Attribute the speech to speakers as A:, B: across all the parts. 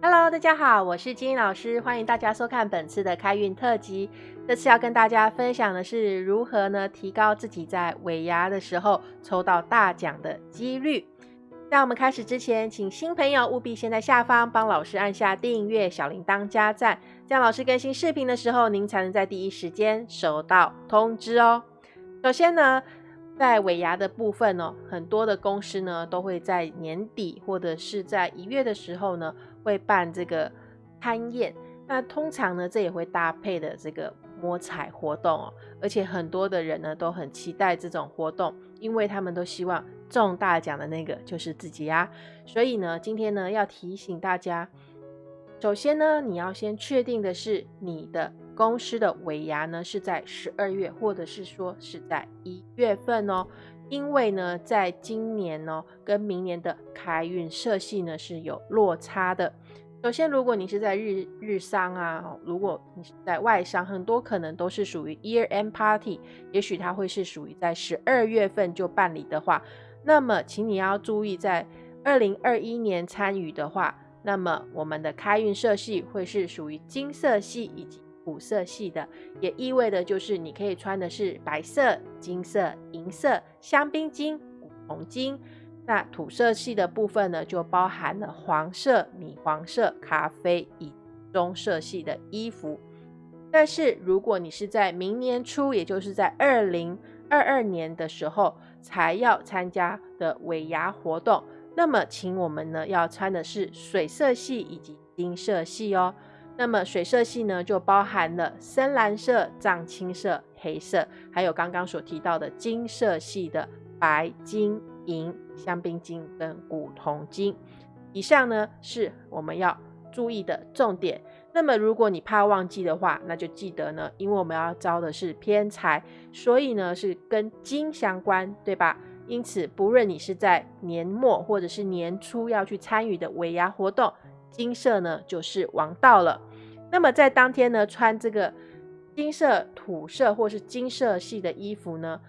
A: Hello，大家好，我是金英老师，欢迎大家收看本次的开运特辑。这次要跟大家分享的是如何呢提高自己在尾牙的时候抽到大奖的几率。在我们开始之前，请新朋友务必先在下方帮老师按下订阅、小铃铛加赞，这样老师更新视频的时候，您才能在第一时间收到通知哦。首先呢，在尾牙的部分呢，很多的公司呢都会在年底或者是在一月的时候呢，会办这个餐宴。那通常呢，这也会搭配的这个摸彩活动哦，而且很多的人呢都很期待这种活动，因为他们都希望中大奖的那个就是自己呀。所以呢，今天呢要提醒大家，首先呢，你要先确定的是你的公司的尾牙呢是在十二月，或者是说是在一月份哦，因为呢，在今年呢跟明年的开运色系呢是有落差的。首先，如果你是在日日商啊，如果你是在外商，很多可能都是属于 year end party，也许它会是属于在十二月份就办理的话，那么请你要注意，在二零二一年参与的话，那么我们的开运色系会是属于金色系以及土色系的，也意味着就是你可以穿的是白色、金色、银色、香槟金、古铜金。那土色系的部分呢，就包含了黄色、米黄色、咖啡以棕色系的衣服。但是如果你是在明年初，也就是在二零二二年的时候才要参加的尾牙活动，那么请我们呢要穿的是水色系以及金色系哦。那么水色系呢，就包含了深蓝色、藏青色、黑色，还有刚刚所提到的金色系的白金。银、香槟金跟古铜金，以上呢是我们要注意的重点。那么如果你怕忘记的话，那就记得呢，因为我们要招的是偏财，所以呢是跟金相关，对吧？因此，不论你是在年末或者是年初要去参与的尾牙活动，金色呢就是王道了。那么在当天呢，穿这个金色、土色或是金色系的衣服呢？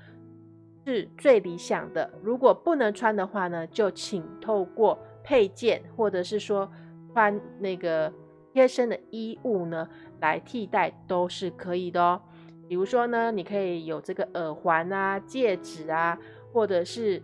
A: 是最理想的。如果不能穿的话呢，就请透过配件或者是说穿那个贴身的衣物呢来替代，都是可以的哦。比如说呢，你可以有这个耳环啊、戒指啊，或者是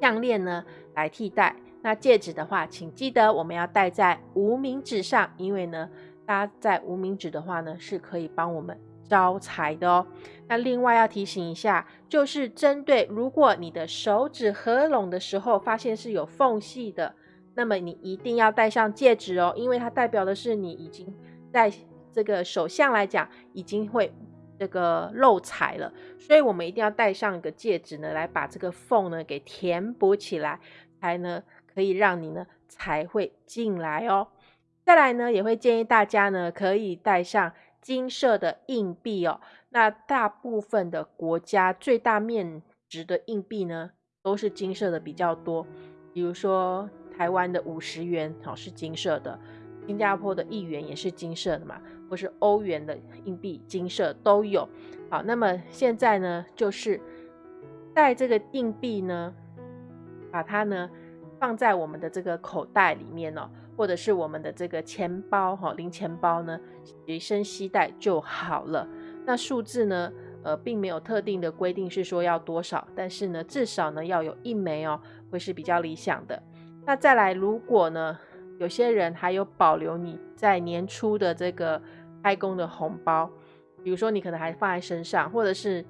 A: 项链呢来替代。那戒指的话，请记得我们要戴在无名指上，因为呢，搭在无名指的话呢，是可以帮我们。招财的哦。那另外要提醒一下，就是针对如果你的手指合拢的时候发现是有缝隙的，那么你一定要戴上戒指哦，因为它代表的是你已经在这个手相来讲已经会这个漏财了，所以我们一定要戴上一个戒指呢，来把这个缝呢给填补起来，才呢可以让你呢才会进来哦。再来呢，也会建议大家呢可以带上。金色的硬币哦，那大部分的国家最大面值的硬币呢，都是金色的比较多。比如说台湾的五十元哦是金色的，新加坡的一元也是金色的嘛，或是欧元的硬币金色都有。好，那么现在呢，就是带这个硬币呢，把它呢放在我们的这个口袋里面哦。或者是我们的这个钱包哈，零钱包呢，随身携带就好了。那数字呢，呃，并没有特定的规定是说要多少，但是呢，至少呢要有一枚哦，会是比较理想的。那再来，如果呢，有些人还有保留你在年初的这个开工的红包，比如说你可能还放在身上，或者是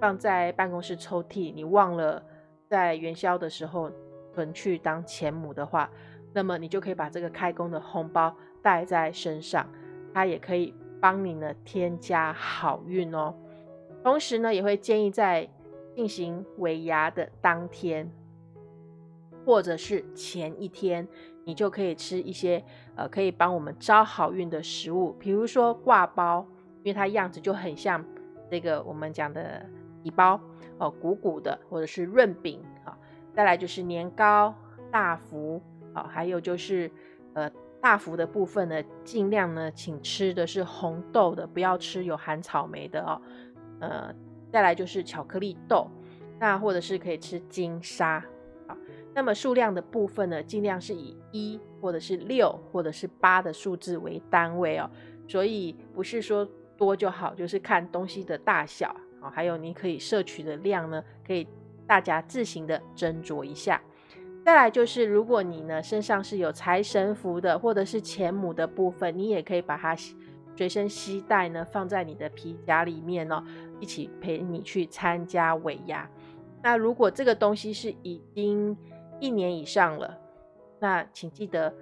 A: 放在办公室抽屉，你忘了在元宵的时候存去当钱母的话。那么你就可以把这个开工的红包带在身上，它也可以帮你呢添加好运哦。同时呢，也会建议在进行尾牙的当天，或者是前一天，你就可以吃一些呃可以帮我们招好运的食物，比如说挂包，因为它样子就很像这个我们讲的底包哦，鼓鼓的，或者是润饼啊。再来就是年糕、大福。好，还有就是，呃，大福的部分呢，尽量呢，请吃的是红豆的，不要吃有含草莓的哦。呃，再来就是巧克力豆，那或者是可以吃金沙。好，那么数量的部分呢，尽量是以一或者是六或者是八的数字为单位哦。所以不是说多就好，就是看东西的大小啊，还有你可以摄取的量呢，可以大家自行的斟酌一下。再来就是，如果你呢身上是有财神符的，或者是钱母的部分，你也可以把它随身携带呢，放在你的皮夹里面哦，一起陪你去参加尾牙。那如果这个东西是已经一年以上了，那请记得，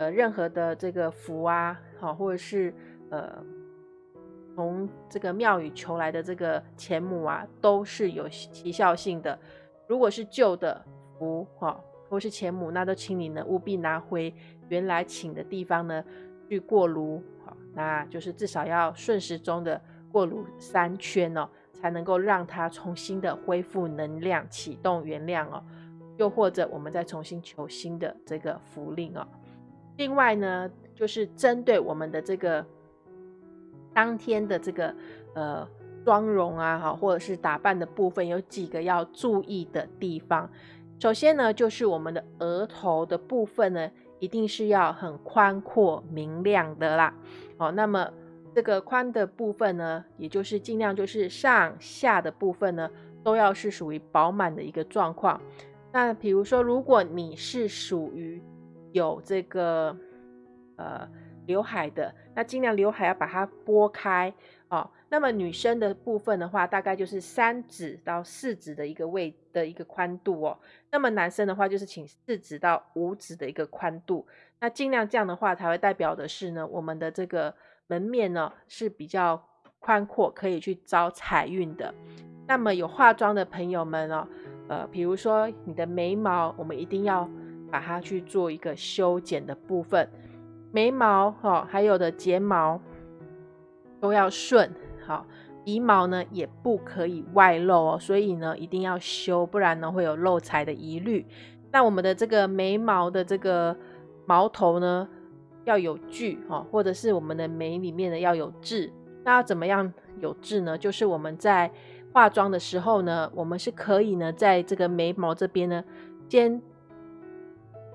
A: 呃，任何的这个符啊，好，或者是呃从这个庙宇求来的这个钱母啊，都是有奇效性的。如果是旧的符，哈。或是钱母，那都请你呢务必拿回原来请的地方呢去过炉，好，那就是至少要顺时钟的过炉三圈哦，才能够让它重新的恢复能量，启动原谅哦。又或者我们再重新求新的这个符令哦。另外呢，就是针对我们的这个当天的这个呃妆容啊，哈，或者是打扮的部分，有几个要注意的地方。首先呢，就是我们的额头的部分呢，一定是要很宽阔明亮的啦。哦，那么这个宽的部分呢，也就是尽量就是上下的部分呢，都要是属于饱满的一个状况。那比如说，如果你是属于有这个呃刘海的，那尽量刘海要把它拨开哦。那么女生的部分的话，大概就是三指到四指的一个位的一个宽度哦。那么男生的话，就是请四指到五指的一个宽度。那尽量这样的话，才会代表的是呢，我们的这个门面呢是比较宽阔，可以去招财运的。那么有化妆的朋友们哦，呃，比如说你的眉毛，我们一定要把它去做一个修剪的部分，眉毛哈，还有的睫毛都要顺。好，鼻毛呢也不可以外露哦，所以呢一定要修，不然呢会有漏财的疑虑。那我们的这个眉毛的这个毛头呢要有聚哈，或者是我们的眉里面呢要有痣。那要怎么样有痣呢？就是我们在化妆的时候呢，我们是可以呢在这个眉毛这边呢先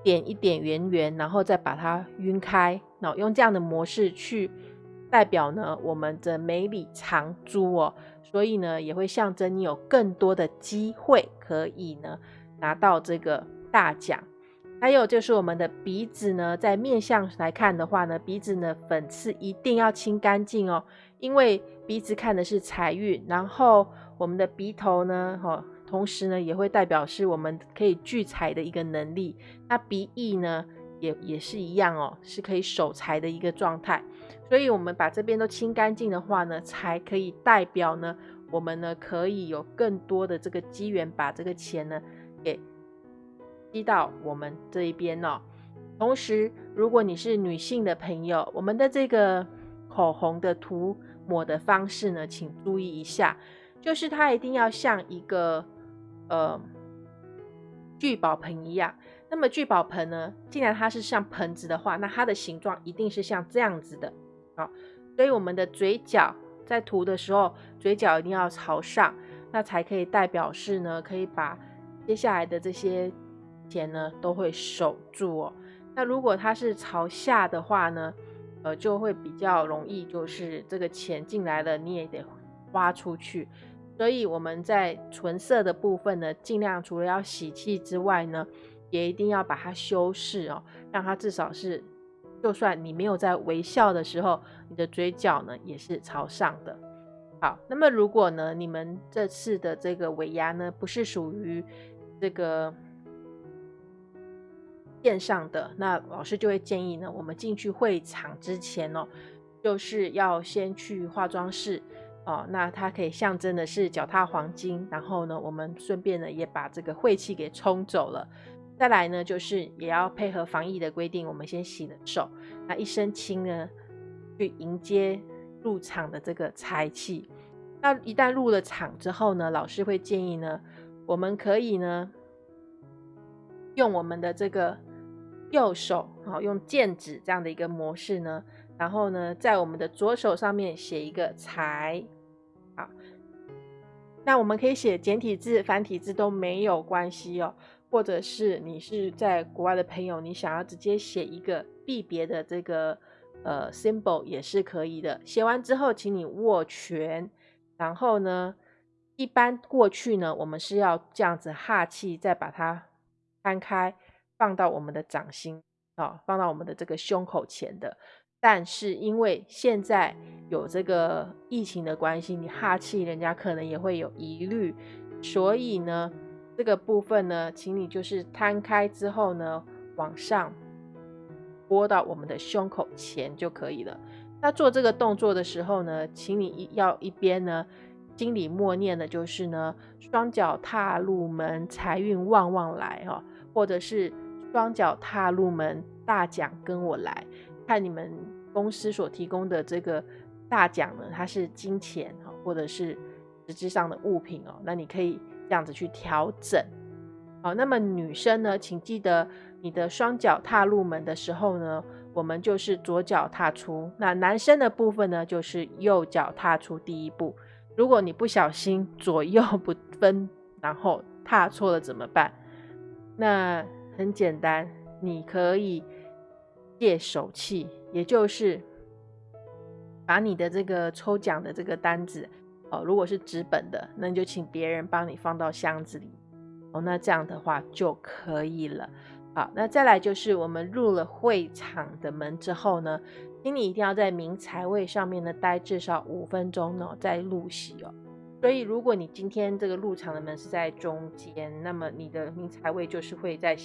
A: 点一点圆圆，然后再把它晕开，那用这样的模式去。代表呢，我们的眉里藏珠哦，所以呢，也会象征你有更多的机会可以呢拿到这个大奖。还有就是我们的鼻子呢，在面相来看的话呢，鼻子呢粉刺一定要清干净哦，因为鼻子看的是财运，然后我们的鼻头呢，哈，同时呢也会代表是我们可以聚财的一个能力。那鼻翼呢，也也是一样哦，是可以守财的一个状态。所以，我们把这边都清干净的话呢，才可以代表呢，我们呢可以有更多的这个机缘，把这个钱呢给积到我们这一边哦。同时，如果你是女性的朋友，我们的这个口红的涂抹的方式呢，请注意一下，就是它一定要像一个呃聚宝盆一样。那么聚宝盆呢，既然它是像盆子的话，那它的形状一定是像这样子的。好，所以我们的嘴角在涂的时候，嘴角一定要朝上，那才可以代表是呢，可以把接下来的这些钱呢都会守住哦。那如果它是朝下的话呢，呃，就会比较容易，就是这个钱进来了，你也得花出去。所以我们在唇色的部分呢，尽量除了要喜气之外呢，也一定要把它修饰哦，让它至少是。就算你没有在微笑的时候，你的嘴角呢也是朝上的。好，那么如果呢你们这次的这个尾牙呢不是属于这个线上的，那老师就会建议呢，我们进去会场之前哦，就是要先去化妆室哦，那它可以象征的是脚踏黄金，然后呢，我们顺便呢也把这个晦气给冲走了。再来呢，就是也要配合防疫的规定，我们先洗了手，那一身轻呢，去迎接入场的这个财气。那一旦入了场之后呢，老师会建议呢，我们可以呢，用我们的这个右手，好用剑指这样的一个模式呢，然后呢，在我们的左手上面写一个财，好，那我们可以写简体字、繁体字都没有关系哦。或者是你是在国外的朋友，你想要直接写一个币别的这个呃 symbol 也是可以的。写完之后，请你握拳，然后呢，一般过去呢，我们是要这样子哈气，再把它摊开，放到我们的掌心啊，放到我们的这个胸口前的。但是因为现在有这个疫情的关系，你哈气，人家可能也会有疑虑，所以呢，这个部分呢，请你就是摊开之后呢，往上拨到我们的胸口前就可以了。那做这个动作的时候呢，请你要一边呢，心里默念的就是呢，双脚踏入门，财运旺旺来哦，或者是双脚踏入门，大奖跟我来。看你们公司所提供的这个大奖呢，它是金钱哈，或者是实质上的物品哦，那你可以这样子去调整。好，那么女生呢，请记得你的双脚踏入门的时候呢，我们就是左脚踏出；那男生的部分呢，就是右脚踏出第一步。如果你不小心左右不分，然后踏错了怎么办？那很简单，你可以。借手气，也就是把你的这个抽奖的这个单子哦，如果是纸本的，那你就请别人帮你放到箱子里哦，那这样的话就可以了。好，那再来就是我们入了会场的门之后呢，请你一定要在明财位上面呢待至少五分钟呢，再入席哦。所以如果你今天这个入场的门是在中间，那么你的明财位就是会在。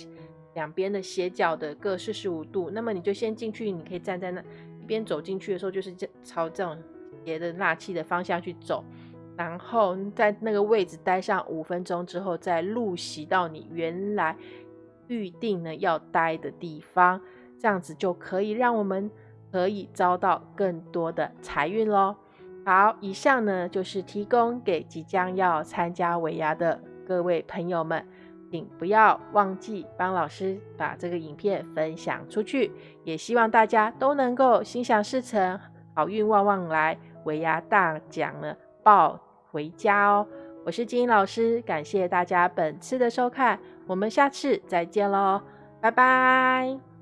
A: 两边的斜角的各四十五度，那么你就先进去，你可以站在那一边走进去的时候，就是这朝这种斜的纳气的方向去走，然后在那个位置待上五分钟之后，再入席到你原来预定呢要待的地方，这样子就可以让我们可以招到更多的财运喽。好，以上呢就是提供给即将要参加尾牙的各位朋友们。请不要忘记帮老师把这个影片分享出去，也希望大家都能够心想事成，好运旺旺来，尾牙大奖呢抱回家哦！我是金英老师，感谢大家本次的收看，我们下次再见喽，拜拜。